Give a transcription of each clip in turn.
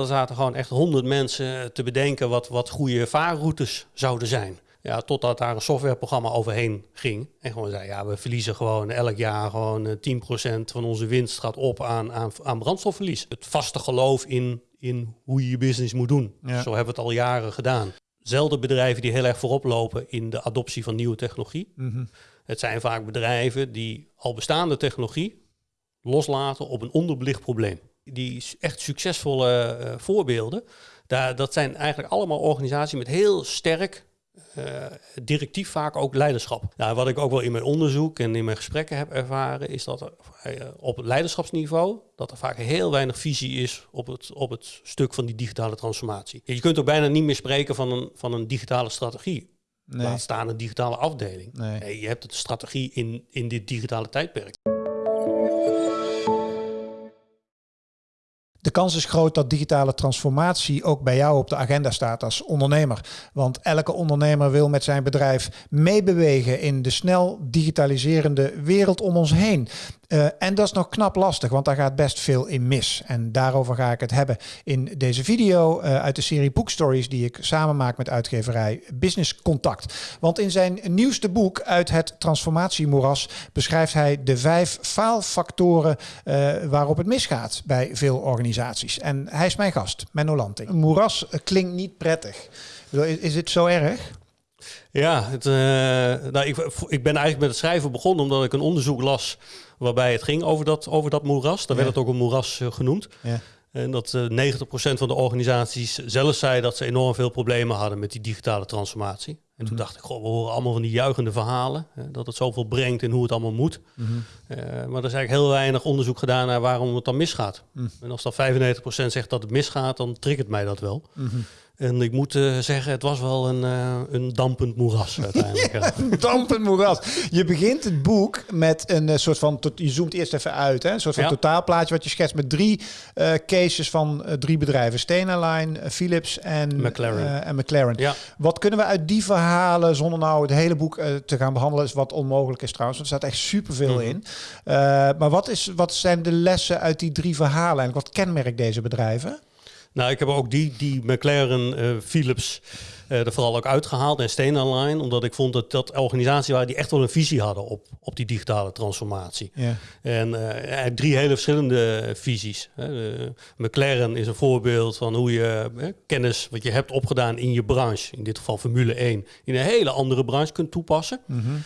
Er zaten gewoon echt honderd mensen te bedenken wat, wat goede vaarroutes zouden zijn. Ja, totdat daar een softwareprogramma overheen ging. En gewoon zei, ja, we verliezen gewoon elk jaar gewoon 10% van onze winst gaat op aan, aan, aan brandstofverlies. Het vaste geloof in, in hoe je je business moet doen. Zo hebben we het al jaren gedaan. Zelden bedrijven die heel erg voorop lopen in de adoptie van nieuwe technologie. Mhm. Het zijn vaak bedrijven die al bestaande technologie loslaten op een onderbelicht probleem. Die echt succesvolle eh, voorbeelden, daar, dat zijn eigenlijk allemaal organisaties met heel sterk uh, directief vaak ook leiderschap. Nou, wat ik ook wel in mijn onderzoek en in mijn gesprekken heb ervaren, is dat er uh, op het leiderschapsniveau dat er vaak heel weinig visie is op het, op het stuk van die digitale transformatie. Je kunt ook bijna niet meer spreken van een, van een digitale strategie. Nee. Laat staan een digitale afdeling. Nee. Nee, je hebt de strategie in, in dit digitale tijdperk. De kans is groot dat digitale transformatie ook bij jou op de agenda staat als ondernemer. Want elke ondernemer wil met zijn bedrijf meebewegen in de snel digitaliserende wereld om ons heen. Uh, en dat is nog knap lastig, want daar gaat best veel in mis. En daarover ga ik het hebben in deze video uh, uit de serie boekstories die ik samen maak met uitgeverij Business Contact. Want in zijn nieuwste boek uit het transformatiemoeras beschrijft hij de vijf faalfactoren uh, waarop het misgaat bij veel organisaties. En hij is mijn gast, Menno Lanting. Een moeras klinkt niet prettig. Is, is het zo erg? Ja, het, uh, nou, ik, ik ben eigenlijk met het schrijven begonnen omdat ik een onderzoek las waarbij het ging over dat, over dat moeras. Daar ja. werd het ook een moeras uh, genoemd. Ja. En dat uh, 90% van de organisaties zelf zei dat ze enorm veel problemen hadden met die digitale transformatie. En Mhm. toen dacht ik, goh, we horen allemaal van die juichende verhalen. Hè, dat het zoveel brengt en hoe het allemaal moet. Mhm. Uh, maar er is eigenlijk heel weinig onderzoek gedaan naar waarom het dan misgaat. Mhm. En als dan 95% zegt dat het misgaat, dan triggert mij dat wel. Mhm. En ik moet uh, zeggen, het was wel een, uh, een dampend moeras uiteindelijk. ja, een dampend moeras. Je begint het boek met een uh, soort van, je zoomt eerst even uit, hè? een soort van ja. totaalplaatje wat je schetst met drie cases van drie bedrijven. Stena Line, Philips en McLaren. en McLaren. Ja. Wat kunnen we uit die verhalen, zonder nou het hele boek te gaan behandelen, is wat onmogelijk is trouwens. Want er staat echt superveel mm -hmm. in. maar wat, is, wat zijn de lessen uit die drie verhalen en wat kenmerkt deze bedrijven? Nou, ik heb ook die, die McLaren, uh, Philips uh, er vooral ook uitgehaald en Stena Line, omdat ik vond dat dat organisaties waren die echt wel een visie hadden op, op die digitale transformatie. Ja. En drie hele verschillende visies. McLaren is een voorbeeld van hoe je kennis wat je hebt opgedaan in je branche, in dit geval Formule 1, in een hele andere branche kunt toepassen. Mm -hmm.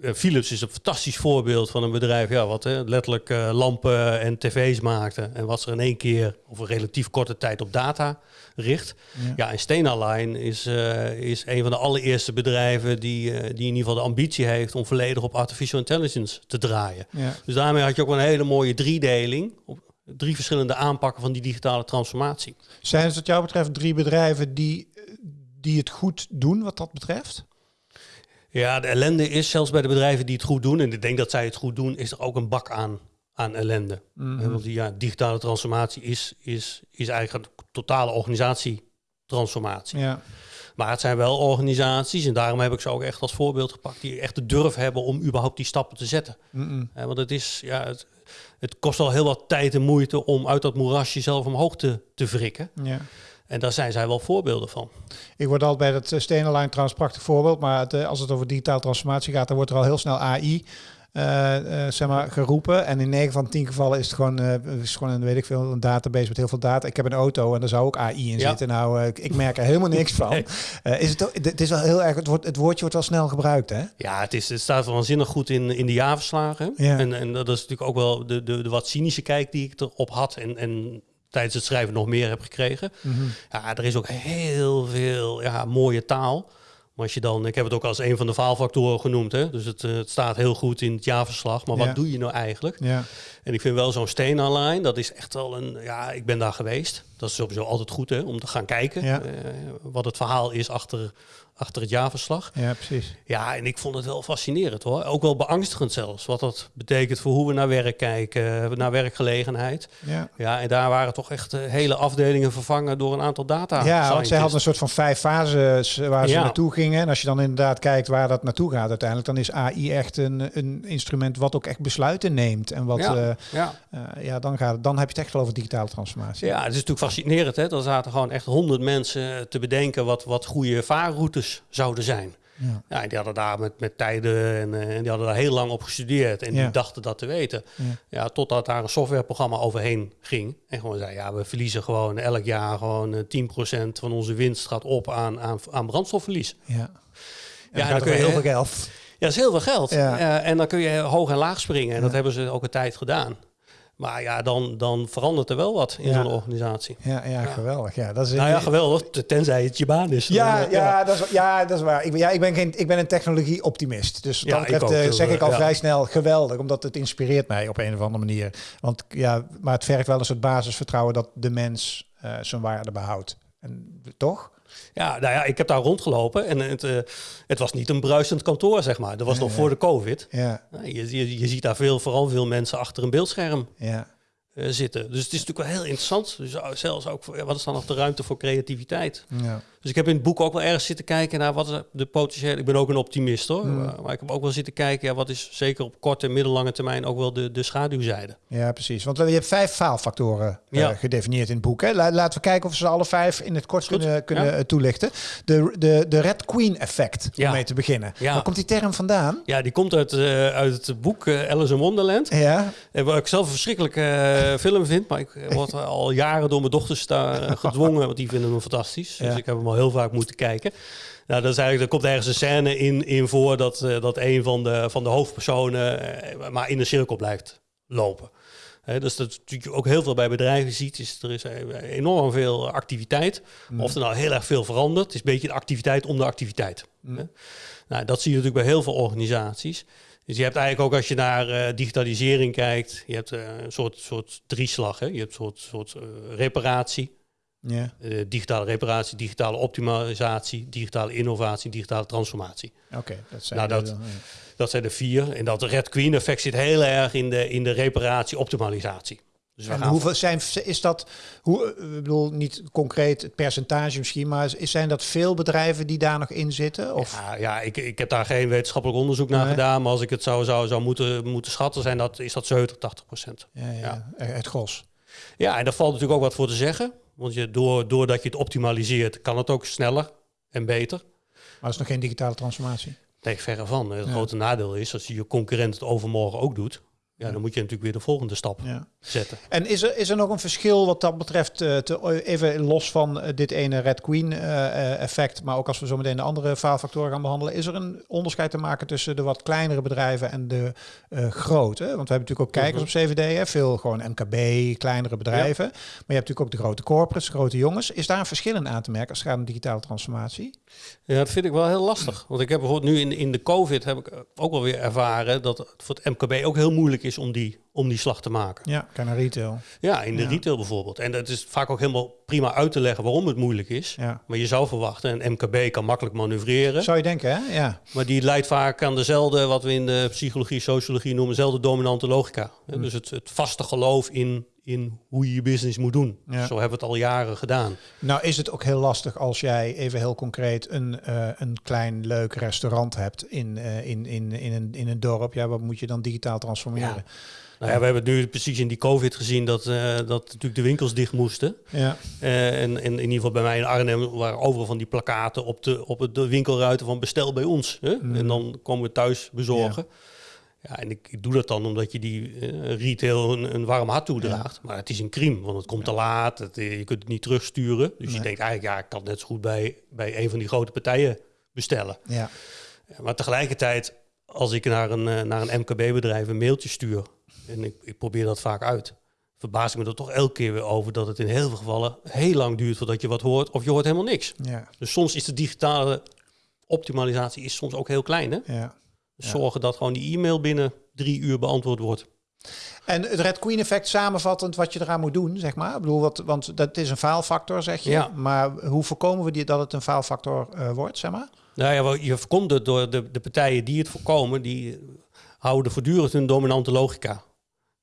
Uh, Philips is een fantastisch voorbeeld van een bedrijf ja, wat hè, letterlijk uh, lampen en tv's maakte. En wat er in één keer of een relatief korte tijd op data richt. Ja, ja en Stena Line is, uh, is een van de allereerste bedrijven die, die in ieder geval de ambitie heeft om volledig op artificial intelligence te draaien. Ja. Dus daarmee had je ook een hele mooie driedeling. Op drie verschillende aanpakken van die digitale transformatie. Zijn het wat jou betreft drie bedrijven die, die het goed doen wat dat betreft? Ja, de ellende is zelfs bij de bedrijven die het goed doen, en ik denk dat zij het goed doen, is er ook een bak aan, aan ellende. Mhm. Want die ja, digitale transformatie is, is, is eigenlijk een totale organisatietransformatie. Ja. Maar het zijn wel organisaties, en daarom heb ik ze ook echt als voorbeeld gepakt, die echt de durf hebben om überhaupt die stappen te zetten. Mm ja, want het is, ja, het, het kost al heel wat tijd en moeite om uit dat moerasje zelf omhoog te, te wrikken. Ja. En daar zijn zij wel voorbeelden van. Ik word altijd bij dat Stena Line trouwens prachtig voorbeeld. Maar het, als het over digitale transformatie gaat, dan wordt er al heel snel AI uh, uh, zeg maar, geroepen. En in 9 van 10 gevallen is het gewoon, uh, is gewoon een, weet ik veel, een database met heel veel data. Ik heb een auto en daar zou ook AI in Ja. zitten. Nou, ik, ik merk er helemaal niks van. Nee. is het, het is wel heel erg, het, het woordje wordt wel snel gebruikt, hè? Ja, het, is, het staat waanzinnig goed in, in de jaarverslagen. Ja. En, en dat is natuurlijk ook wel de, de, de wat cynische kijk die ik erop had. En, en tijdens het schrijven nog meer heb gekregen. Mm -hmm. Ja, er is ook heel veel ja, mooie taal. Maar als je dan, ik heb het ook als een van de faalfactoren genoemd. Hè? Dus het, uh, het staat heel goed in het jaarverslag. Maar Ja. wat doe je nou eigenlijk? Ja. En ik vind wel zo'n Stena-line, dat is echt wel een... Ja, ik ben daar geweest. Dat is sowieso altijd goed hè, om te gaan kijken. Ja. eh, wat het verhaal is achter, achter het jaarverslag. ja, precies. Ja, en ik vond het wel fascinerend hoor. Ook wel beangstigend zelfs. Wat dat betekent voor hoe we naar werk kijken, naar werkgelegenheid. Ja. Ja, en daar waren toch echt eh, hele afdelingen vervangen door een aantal data. Ja, want zij hadden een soort van vijf fases waar ze Ja. naartoe gingen. En als je dan inderdaad kijkt waar dat naartoe gaat uiteindelijk, dan is AI echt een, een instrument wat ook echt besluiten neemt. En wat, Ja. eh, Ja. eh, ja, dan, gaat, dan heb je het echt wel over digitale transformatie. ja, het is natuurlijk fascinerend, hè? Dan zaten gewoon echt honderd mensen te bedenken wat, wat goede vaarroutes zouden zijn. Ja. ja, die hadden daar met, met tijden en, en die hadden daar heel lang op gestudeerd en die dachten dat te weten. Ja. ja. totdat daar een softwareprogramma overheen ging en gewoon zei, ja, we verliezen gewoon elk jaar gewoon 10% van onze winst gaat op aan, aan, aan brandstofverlies. Ja, ja, dan kun je heel veel geld. Ja, dat is heel veel geld. Uh, en dan kun je hoog en laag springen. En dat hebben ze ook een tijd gedaan. Maar ja, dan, dan verandert er wel wat in zo'n organisatie. Ja, ja, geweldig. Ja, dat is nou ja, geweldig. Tenzij het je baan is. Ja, ja, Dat is, ja dat is waar. Ik, ja, ik, ben, geen, ik ben een technologie-optimist. Dus dat betreft uh, zeg ik al vrij snel geweldig. Omdat het inspireert mij op een of andere manier. Want ja, maar het vergt wel een soort basisvertrouwen dat de mens uh, zijn waarde behoudt. En, toch? Ja, nou ja, ik heb daar rondgelopen en het, uh, het was niet een bruisend kantoor, zeg maar. Dat was nog voor de COVID. Ja. Je, je, je, ziet daar veel, vooral veel mensen achter een beeldscherm. Ja. Uh, zitten. Dus het is natuurlijk wel heel interessant. Dus zelfs ook, voor, wat is dan nog de ruimte voor creativiteit? Ja. Dus ik heb in het boek ook wel ergens zitten kijken naar wat is de potentiële... Ik ben ook een optimist hoor. Mm. Maar ik heb ook wel zitten kijken, ja, wat is zeker op korte en middellange termijn ook wel de, de schaduwzijde. Ja, precies. Want je hebt vijf faalfactoren uh, ja. gedefinieerd in het boek. Hè? Laten we kijken of ze alle vijf in het kort kunnen, kunnen ja. toelichten. De, de, de Red Queen effect, om mee te beginnen. Waar komt die term vandaan? Ja, die komt uit, uh, uit het boek Alice in Wonderland. Ja. En waar ik zelf een verschrikkelijke film vind. Maar ik word al jaren door mijn dochters daar gedwongen, want die vinden hem fantastisch. Dus ik heb hem heel vaak moeten kijken. Nou, dat is eigenlijk, er komt ergens een scène in, in voor dat, uh, dat een van de, van de hoofdpersonen maar in een cirkel blijft lopen. He, dus dat natuurlijk ook heel veel bij bedrijven ziet, is er is eh, enorm veel activiteit. Mm. Of er nou heel erg veel verandert. Is een beetje de activiteit om de activiteit. Mm. Nou, dat zie je natuurlijk bij heel veel organisaties. Dus je hebt eigenlijk ook als je naar uh, digitalisering kijkt, je hebt uh, een soort, soort drieslag. Hè? Je hebt een soort, soort uh, reparatie, ja. Digitale reparatie, digitale optimalisatie, digitale innovatie, digitale transformatie. Oké, dat zijn nou, dat, de, dat zijn de vier. En dat Red Queen effect zit heel erg in de, in de reparatie, optimalisatie. Dus en hoeveel zijn, is dat, hoe, ik bedoel niet concreet het percentage misschien, maar is, zijn dat veel bedrijven die daar nog in zitten? Of? Ja, ja ik, ik heb daar geen wetenschappelijk onderzoek naar gedaan, maar als ik het zou, zou, zou moeten, moeten schatten, zijn dat, is dat 70, 80 procent. Ja, ja, ja, het gros. Ja, en daar valt natuurlijk ook wat voor te zeggen. Want je, door, doordat je het optimaliseert, kan het ook sneller en beter. Maar dat is nog geen digitale transformatie? Nee, verre van. Het grote nadeel is, als je je concurrent het overmorgen ook doet, ja, dan moet je natuurlijk weer de volgende stap ja. zetten. En is er, is er nog een verschil wat dat betreft, uh, te, even los van uh, dit ene Red Queen uh, effect, maar ook als we zo meteen de andere faalfactoren gaan behandelen, is er een onderscheid te maken tussen de wat kleinere bedrijven en de grote? Want we hebben natuurlijk ook kijkers mhm. op CVD, hè, veel gewoon MKB, kleinere bedrijven, maar je hebt natuurlijk ook de grote corporates, grote jongens. Is daar een verschil in aan te merken als het gaat om digitale transformatie? Ja, dat vind ik wel heel lastig. Want ik heb bijvoorbeeld nu in, in de COVID heb ik ook wel weer ervaren dat het voor het MKB ook heel moeilijk is om die, om die slag te maken. Ja, kan naar retail. Ja, in de retail bijvoorbeeld. En dat is vaak ook helemaal prima uit te leggen waarom het moeilijk is. Ja. Maar je zou verwachten, een MKB kan makkelijk manoeuvreren. Zou je denken, hè? Ja. Maar die leidt vaak aan dezelfde, wat we in de psychologie, sociologie noemen, dezelfde dominante logica. Mm. Dus het, het vaste geloof in in hoe je je business moet doen. Zo hebben we het al jaren gedaan. Nou is het ook heel lastig als jij even heel concreet een, uh, een klein leuk restaurant hebt in, uh, in, in, in, een, in een dorp. Ja, wat moet je dan digitaal transformeren? Ja. Nou ja, we hebben nu precies in die COVID gezien dat, uh, dat natuurlijk de winkels dicht moesten. Ja. en, en in ieder geval bij mij in Arnhem waren overal van die plakaten op de, op de winkelruiten van bestel bij ons. Hè? Mm. En dan komen we thuis bezorgen. Ja. Ja, en ik, ik, doe dat dan omdat je die uh, retail een, een, warm hart toedraagt. Maar het is een crime, want het komt te laat. Het, eh, je kunt het niet terugsturen. Dus je denkt eigenlijk, ja, ik kan net zo goed bij, bij een van die grote partijen bestellen. Ja. maar tegelijkertijd, als ik naar een, uh, naar een MKB-bedrijf een mailtje stuur... en ik, ik probeer dat vaak uit... verbaas ik me er toch elke keer weer over... dat het in heel veel gevallen heel lang duurt voordat je wat hoort... of je hoort helemaal niks. Ja. Dus soms is de digitale optimalisatie is soms ook heel klein, hè? Ja zorgen dat gewoon die e-mail binnen drie uur beantwoord wordt. En het Red Queen effect samenvattend wat je eraan moet doen, zeg maar. Ik bedoel, wat, want dat is een faalfactor, zeg je. Ja. Maar hoe voorkomen we die, dat het een faalfactor uh, wordt, zeg maar? Nou ja, je voorkomt het door de, de partijen die het voorkomen, die houden voortdurend hun dominante logica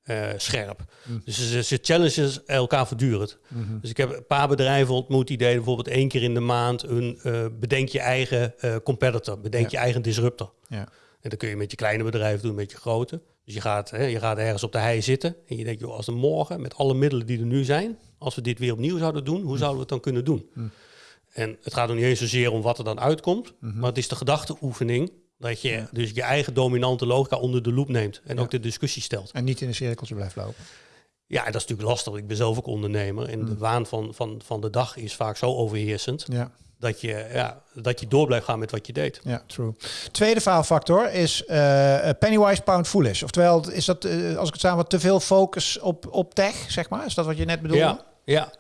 uh, scherp. Mm. Dus ze, ze challengen elkaar voortdurend. Mm -hmm. Dus ik heb een paar bedrijven ontmoet die deden bijvoorbeeld één keer in de maand een uh, bedenk je eigen competitor, bedenk ja. je eigen disruptor. Ja. En dat kun je met je kleine bedrijf doen, met je grote. Dus je gaat, hè, je gaat ergens op de hei zitten en je denkt, joh, als er morgen met alle middelen die er nu zijn, als we dit weer opnieuw zouden doen, hoe zouden we het dan kunnen doen? En het gaat nog niet eens zozeer om wat er dan uitkomt, Mhm. maar het is de gedachteoefening dat je dus je eigen dominante logica onder de loep neemt en Ja. ook de discussie stelt. En niet in een cirkeltje blijft lopen. Ja, dat is natuurlijk lastig. Ik ben zelf ook ondernemer en de waan van, van, van de dag is vaak zo overheersend Ja, dat je, ja, dat je door blijft gaan met wat je deed. ja, true. Tweede faalfactor is eh, pennywise pound foolish. Oftewel, is dat, eh, als ik het samen te veel focus op, op tech, zeg maar? Is dat wat je net bedoelde? Ja, ja.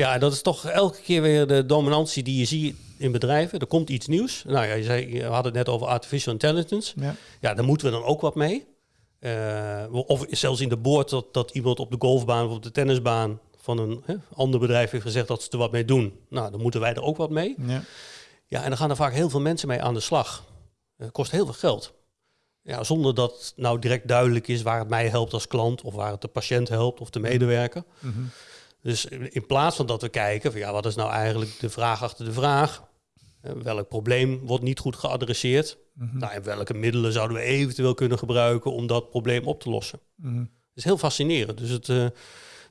Ja, dat is toch elke keer weer de dominantie die je ziet in bedrijven. Er komt iets nieuws. Nou ja, je, zei, je had het net over artificial intelligence. Ja. Ja, daar moeten we dan ook wat mee. Eh, of zelfs in de boord dat, dat iemand op de golfbaan of op de tennisbaan van een hè, ander bedrijf heeft gezegd dat ze er wat mee doen. Nou, dan moeten wij er ook wat mee. Ja. Ja, en dan gaan er vaak heel veel mensen mee aan de slag. Het kost heel veel geld. Ja, zonder dat nou direct duidelijk is waar het mij helpt als klant of waar het de patiënt helpt of de medewerker. Mhm. Dus in plaats van dat we kijken van ja, wat is nou eigenlijk de vraag achter de vraag? Eh, Welk probleem wordt niet goed geadresseerd? Mhm. Nou, en welke middelen zouden we eventueel kunnen gebruiken om dat probleem op te lossen? Mhm. Dat is heel fascinerend. Dus het, eh,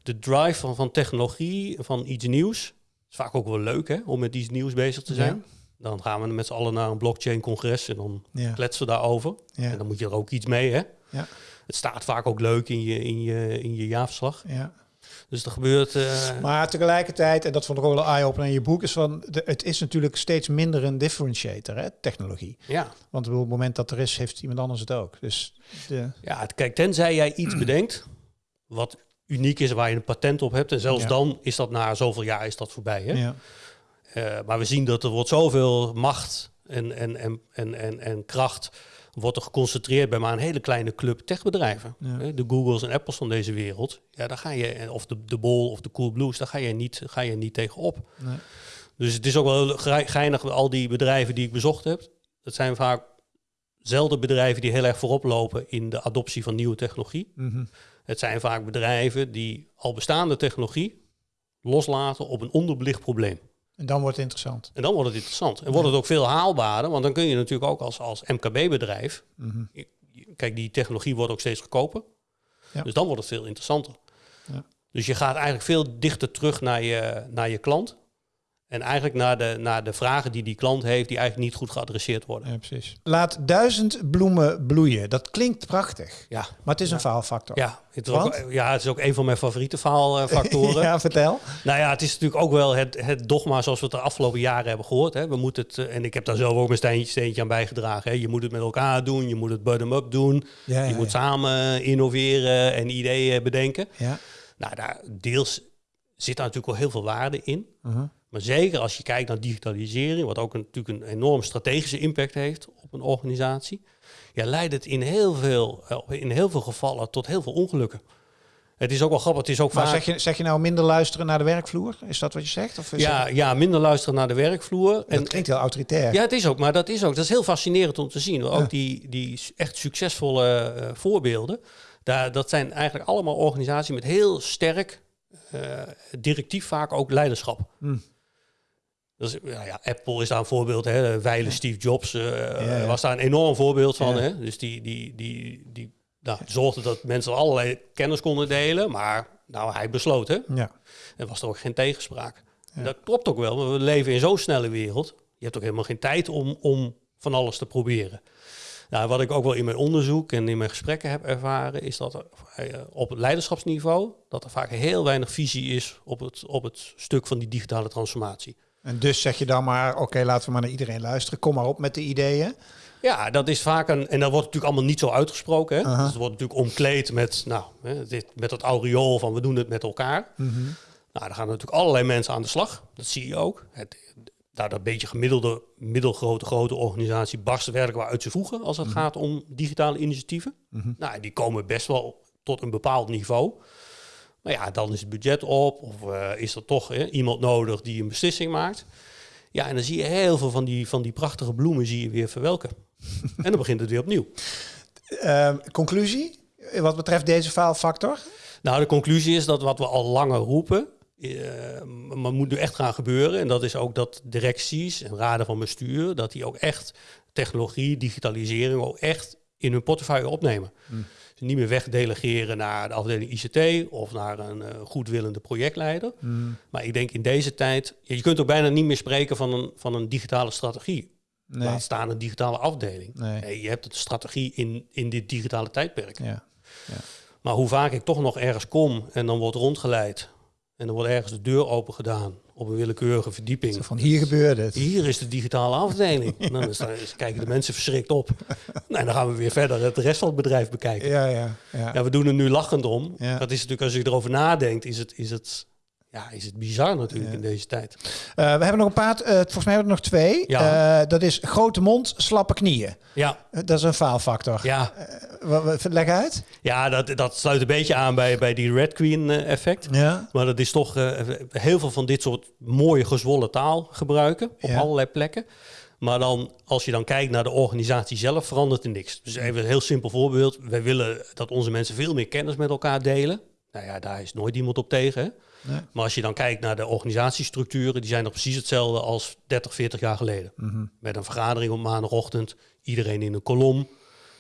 de drive van, van technologie, van iets nieuws, is vaak ook wel leuk hè, om met iets nieuws bezig te zijn. Dan gaan we met z'n allen naar een blockchain-congres en dan Ja. kletsen we daarover. Ja. En dan moet je er ook iets mee, hè? Ja. Het staat vaak ook leuk in je, in je, in je jaarverslag. Ja. Dus er gebeurt... eh, Maar tegelijkertijd, en dat vond ik ook wel een eye-opener in je boek, is van de, het is natuurlijk steeds minder een differentiator, hè, technologie. ja, Want op het moment dat er is, heeft iemand anders het ook. Dus de, ja, het- kijk, tenzij jij iets bedenkt wat uniek is, waar je een patent op hebt. En zelfs Ja. dan is dat na zoveel jaar is dat voorbij. Hè? ja. Eh, maar we zien dat er wordt zoveel macht en, en, en, en, en, en kracht wordt er geconcentreerd bij maar een hele kleine club techbedrijven. Ja. Hè, De Googles en Apples van deze wereld. Ja, daar ga je, of de, de Bol of de Cool Blues, daar ga je niet, ga je niet tegen op. Nee. Dus het is ook wel ge- geinig, al die bedrijven die ik bezocht heb. Dat zijn vaak zelden bedrijven die heel erg voorop lopen in de adoptie van nieuwe technologie. Mhm. Het zijn vaak bedrijven die al bestaande technologie loslaten op een onderbelicht probleem. En dan wordt het interessant. En dan wordt het interessant. En wordt het ook veel haalbaarder, want dan kun je natuurlijk ook als, als MKB-bedrijf... Mhm. Kijk, die technologie wordt ook steeds goedkoper. Ja. Dus dan wordt het veel interessanter. Ja. Dus je gaat eigenlijk veel dichter terug naar je, naar je klant. En eigenlijk naar de, naar de vragen die die klant heeft, die eigenlijk niet goed geadresseerd worden. Ja, precies. Laat duizend bloemen bloeien. Dat klinkt prachtig. Ja, Maar het is een faalfactor. ja, het is ook, ja, het is ook een van mijn favoriete faalfactoren. ja, vertel. Nou ja, het is natuurlijk ook wel het, het dogma zoals we het de afgelopen jaren hebben gehoord. Hè. We moeten het, eh, en ik heb daar zelf ook mijn steentje, steentje aan bijgedragen. Hè. Je moet het met elkaar doen, je moet het bottom-up doen. Ja, je moet samen innoveren en ideeën bedenken. Ja. Nou, daar deels zit daar natuurlijk wel heel veel waarde in. Mhm. Maar zeker als je kijkt naar digitalisering, wat ook een, natuurlijk een enorm strategische impact heeft op een organisatie, ja, leidt het in heel, veel, eh, in heel veel gevallen tot heel veel ongelukken. Het is ook wel grappig, het is ook Maar vaak... zeg je, zeg je nou minder luisteren naar de werkvloer? Is dat wat je zegt? Of ja, het- ja, minder luisteren naar de werkvloer. dat En, klinkt heel autoritair. ja, het is ook, maar dat is ook. Dat is heel fascinerend om te zien. Ook Ja. die, die echt succesvolle eh, voorbeelden. Daar, dat zijn eigenlijk allemaal organisaties met heel sterk eh, directief vaak ook leiderschap. Hm. Dus, ja, ja, Apple is daar een voorbeeld. Hè. Wijle Steve Jobs eh, ja. was daar een enorm voorbeeld van. Ja. Hè. Dus die, die, die, die nou, zorgde dat mensen allerlei kennis konden delen. Maar nou, hij besloot, hè. Ja. Er was er ook geen tegenspraak. Dat klopt ook wel, want we leven in zo'n snelle wereld. Je hebt ook helemaal geen tijd om, om van alles te proberen. Nou, wat ik ook wel in mijn onderzoek en in mijn gesprekken heb ervaren, is dat er eh, op het leiderschapsniveau dat er vaak heel weinig visie is op het, op het stuk van die digitale transformatie. En dus zeg je dan maar, oké, laten we maar naar iedereen luisteren. Kom maar op met de ideeën. Ja, dat is vaak een. En dat wordt natuurlijk allemaal niet zo uitgesproken. Hè? Aha. Dus het wordt natuurlijk omkleed met, nou, hè, dit, met dat aureool van we doen het met elkaar. Mhm. Nou, daar gaan natuurlijk allerlei mensen aan de slag. Dat zie je ook. Het, daar dat beetje gemiddelde, middelgrote, grote organisatie barst wel uit zijn voegen als het gaat om digitale initiatieven. Mhm. Nou, die komen best wel tot een bepaald niveau. Maar ja, dan is het budget op of eh, is er toch iemand nodig die een beslissing maakt. Ja, en dan zie je heel veel van die, van die prachtige bloemen zie je weer verwelken. en dan begint het weer opnieuw. Ehm, conclusie, wat betreft deze faalfactor? Nou, de conclusie is dat wat we al langer roepen, eh, maar moet nu echt gaan gebeuren. En dat is ook dat directies en raden van bestuur, dat die ook echt technologie, digitalisering ook echt in hun portefeuille opnemen. Hmm. Niet meer wegdelegeren naar de afdeling ICT of naar een eh, goedwillende projectleider. Hmm. Maar ik denk in deze tijd, je kunt ook bijna niet meer spreken van een, van een digitale strategie. Nee. Laat staan een digitale afdeling. Nee. Nee, je hebt een strategie in, in dit digitale tijdperk. Ja. Maar hoe vaak ik toch nog ergens kom en dan wordt rondgeleid en dan wordt ergens de deur open gedaan op een willekeurige verdieping. Zo van hier gebeurde het. Hier is de digitale afdeling. dan is- dan is- kijken de mensen verschrikt op. Nou, en dan gaan we weer verder het rest van het bedrijf bekijken. Ja, ja, ja. Ja, we doen er nu lachend om. Ja. Dat is natuurlijk, als je erover nadenkt, is het, is het, ja, is het bizar natuurlijk Ja. in deze tijd. Eh, we hebben nog een paar, eh, volgens mij hebben we er nog twee. Ja. Eh, dat is grote mond, slappe knieën. Ja, dat is een faalfactor. ja, Leg uit. ja dat, dat sluit een beetje aan bij, bij die Red Queen effect. Ja. Maar dat is toch heel veel van dit soort mooie gezwollen taal gebruiken op Ja. allerlei plekken. Maar dan, als je dan kijkt naar de organisatie zelf, verandert er niks. Dus even een heel simpel voorbeeld. Wij willen dat onze mensen veel meer kennis met elkaar delen. Nou ja, daar is nooit iemand op tegen. Hè? Nee. Maar als je dan kijkt naar de organisatiestructuren, die zijn nog precies hetzelfde als 30, 40 jaar geleden. Mhm. Met een vergadering op maandagochtend, iedereen in een kolom.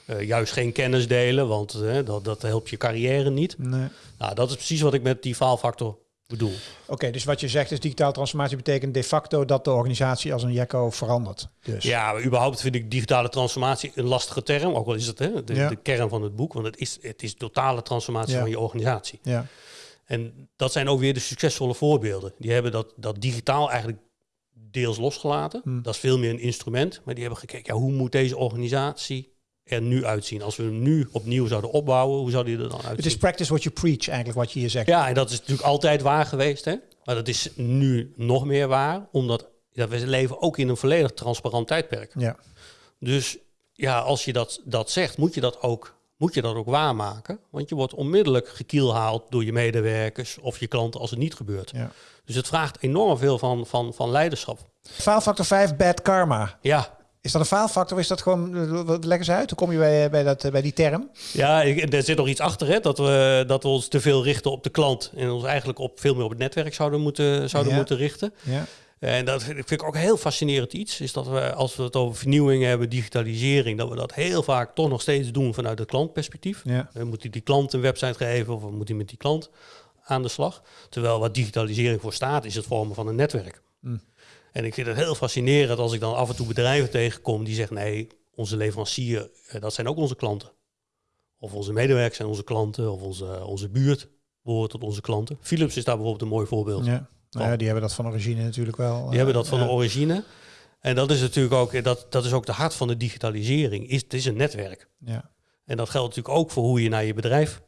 Eh, juist geen kennis delen, want eh, dat, dat helpt je carrière niet. Nee. Nou, dat is precies wat ik met die faalfactor bedoel. Oké, dus wat je zegt is digitale transformatie betekent de facto dat de organisatie als een jekko verandert. Dus. Ja, überhaupt vind ik digitale transformatie een lastige term. Ook al is het hè, de, Ja. de kern van het boek. Want het is, het is totale transformatie Ja. van je organisatie. Ja. En dat zijn ook weer de succesvolle voorbeelden. Die hebben dat, dat digitaal eigenlijk deels losgelaten. Hmm. Dat is veel meer een instrument. Maar die hebben gekeken, ja, hoe moet deze organisatie er nu uitzien? Als we hem nu opnieuw zouden opbouwen, hoe zou die er dan uitzien? Het is practice what you preach eigenlijk wat je hier zegt. Ja, en dat is natuurlijk altijd waar geweest. Hè? Maar dat is nu nog meer waar. Omdat we leven ook in een volledig transparant tijdperk. Ja. Dus ja, als je dat, dat zegt, moet je dat, ook, moet je dat ook waarmaken. Want je wordt onmiddellijk gekielhaald door je medewerkers of je klanten als het niet gebeurt. ja. Dus het vraagt enorm veel van, van, van leiderschap. Faalfactor 5, bad karma. Ja, Is dat een faalfactor of is dat gewoon... eh, Leg eens uit, hoe kom je bij, bij, dat, eh, bij die term? ja ik, er zit nog iets achter, hè, dat, we, dat we ons te veel richten op de klant. En ons eigenlijk op, veel meer op het netwerk zouden moeten, zouden Ja. moeten richten. Ja. En dat vind ik, ook heel fascinerend iets. Is dat we, als we het over vernieuwing hebben, digitalisering, dat we dat heel vaak toch nog steeds doen vanuit het klantperspectief. Ja. We moeten die klant een website geven of we moeten met die klant aan de slag. Terwijl wat digitalisering voor staat, is het vormen van een netwerk. Mm. En ik vind het heel fascinerend als ik dan af en toe bedrijven tegenkom die zeggen: nee, onze leverancier, eh, dat zijn ook onze klanten. Of onze medewerkers zijn onze klanten, of onze, onze buurt behoort tot onze klanten. Philips is daar bijvoorbeeld een mooi voorbeeld. ja. Nou ja, die hebben dat van origine natuurlijk wel. Die hebben dat van ja. de origine. En dat is natuurlijk ook, dat, dat is ook de hart van de digitalisering. Is, het is een netwerk. Ja. En dat geldt natuurlijk ook voor hoe je naar je bedrijf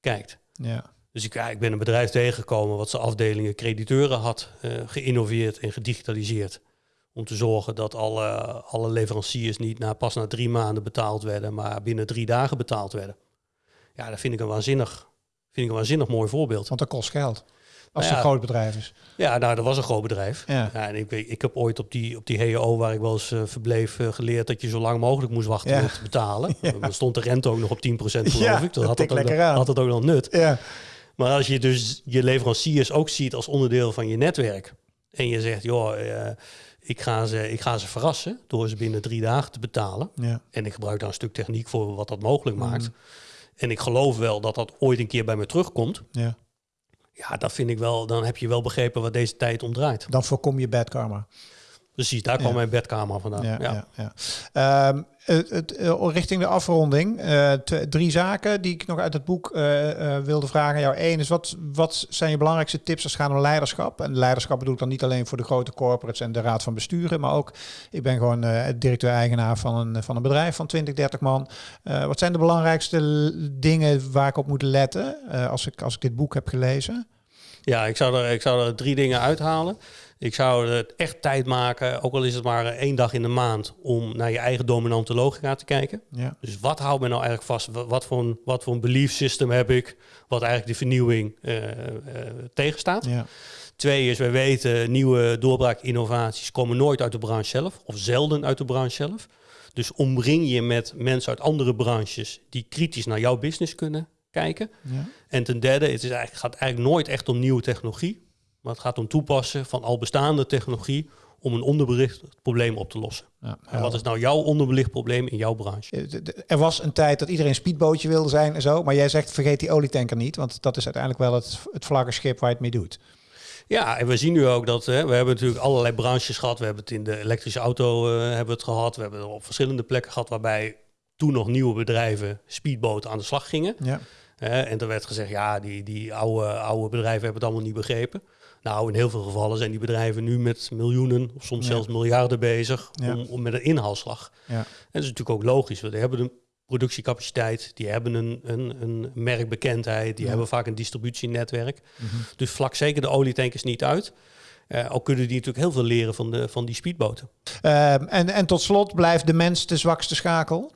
kijkt. Ja. Dus ik, ja, ik ben een bedrijf tegengekomen wat zijn afdelingen crediteuren had eh, geïnnoveerd en gedigitaliseerd. Om te zorgen dat alle, alle leveranciers niet na, pas na drie maanden betaald werden, maar binnen drie dagen betaald werden. Ja, dat vind ik een waanzinnig, vind ik een waanzinnig mooi voorbeeld. Want dat kost geld. Als Nou ja. een groot bedrijf is. Ja, nou, dat was een groot bedrijf. Ja. Ja, en ik, weet, ik heb ooit op die, op die HEO, waar ik wel eens eh, verbleef, eh, geleerd dat je zo lang mogelijk moest wachten Ja. met te betalen. Dan stond de rente ook nog op 10% geloof ik. dat had het, ook, aan. had het ook nog nut. Ja. Maar als je dus je leveranciers ook ziet als onderdeel van je netwerk. En je zegt, joh, eh, ik, ga ze, ik ga ze verrassen door ze binnen drie dagen te betalen. Ja. En ik gebruik daar een stuk techniek voor wat dat mogelijk maakt. Mm. En ik geloof wel dat dat ooit een keer bij me terugkomt. ja. Ja, dat vind ik wel, dan heb je wel begrepen wat deze tijd om draait. Dan voorkom je bad karma. Precies, daar kwam Ja. mijn bedkamer vandaan. Ja, Ja, Ehm, het, het, eh, richting de afronding. eh, drie zaken die ik nog uit het boek eh, wilde vragen. Jou één is, wat, wat zijn je belangrijkste tips als het gaat om leiderschap? En leiderschap bedoel ik dan niet alleen voor de grote corporates en de raad van besturen. Maar ook, ik ben gewoon directeur-eigenaar van een, van een bedrijf van 20, 30 man. Wat zijn de belangrijkste dingen waar ik op moet letten als, ik, als ik dit boek heb gelezen? Ja, ik zou, er, ik zou er drie dingen uithalen. Ik zou het echt tijd maken, ook al is het maar één dag in de maand, om naar je eigen dominante logica te kijken. Ja, Dus wat houdt me nou eigenlijk vast? Wa- Wat voor een, wat voor een belief system heb ik, wat eigenlijk de vernieuwing eh, eh, tegenstaat? ja, Twee is, wij weten, nieuwe doorbraakinnovaties komen nooit uit de branche zelf, of zelden uit de branche zelf. Dus omring je met mensen uit andere branches die kritisch naar jouw business kunnen kijken. ja, En ten derde, het is eigenlijk, gaat eigenlijk nooit echt om nieuwe technologie, maar het gaat om toepassen van al bestaande technologie om een onderbelicht probleem op te lossen. Ja, En wat is nou jouw onderbelicht probleem in jouw branche? Er was een tijd dat iedereen speedbootje wilde zijn en zo. Maar jij zegt vergeet die olietanker niet. Want dat is uiteindelijk wel het, het vlaggenschip waar je het mee doet. Ja, en we zien nu ook dat hè, we hebben natuurlijk allerlei branches gehad. We hebben het in de elektrische auto eh, hebben we het gehad. We hebben het op verschillende plekken gehad waarbij toen nog nieuwe bedrijven speedboten aan de slag gingen. Ja. En er werd gezegd, ja, die, die oude, oude bedrijven hebben het allemaal niet begrepen. Nou, in heel veel gevallen zijn die bedrijven nu met miljoenen of soms Ja. zelfs miljarden bezig Ja. om, om met een inhaalslag. Ja. En dat is natuurlijk ook logisch, want die hebben een productiecapaciteit, die hebben een, een, een merkbekendheid, die hebben vaak een distributienetwerk. Mhm. Dus vlak zeker de olietankers niet uit. Eh ook kunnen die natuurlijk heel veel leren van, de, van die speedboten. Ehm, en, en tot slot blijft de mens de zwakste schakel.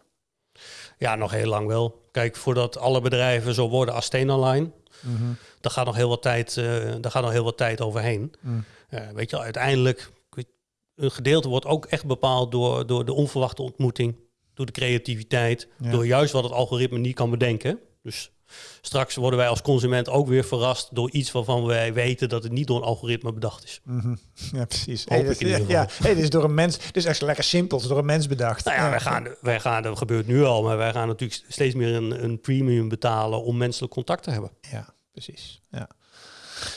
Ja, nog heel lang wel. Kijk, voordat alle bedrijven zo worden als Stena Mhm. daar gaat nog heel wat tijd, eh, daar gaat nog heel wat tijd overheen. Mm. Eh, weet je, uiteindelijk, een gedeelte wordt ook echt bepaald door, door de onverwachte ontmoeting, door de creativiteit, Ja. door juist wat het algoritme niet kan bedenken. Dus straks worden wij als consument ook weer verrast door iets waarvan wij weten dat het niet door een algoritme bedacht is. Mhm. Ja, precies. Hey, dit, ja, hey, dit is door een mens. Dit is echt lekker simpel. Het is door een mens bedacht. Nou ja, wij gaan, wij gaan, dat gebeurt nu al, maar wij gaan natuurlijk steeds meer een, een premium betalen om menselijk contact te hebben. Ja, precies. Ja.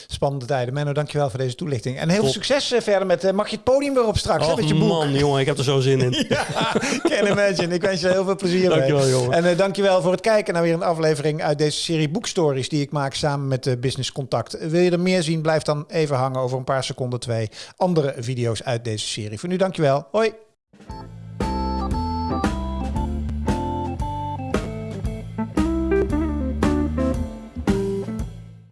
Spannende tijden. Menno, dankjewel voor deze toelichting. En heel veel succes eh, verder met... eh, mag je het podium weer op straks, hè, Och met je boek? man, jongen, ik heb er zo zin in. Ja, can imagine. Ik wens je heel veel plezier mee. Dankjewel, jongen. En uh, dankjewel voor het kijken naar weer een aflevering uit deze serie boekstories die ik maak samen met uh, Business Contact. Wil je er meer zien, blijf dan even hangen over een paar seconden twee andere video's uit deze serie. Voor nu dankjewel. Hoi.